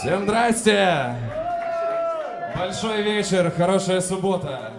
Всем здрасте! Большой вечер, хорошая суббота.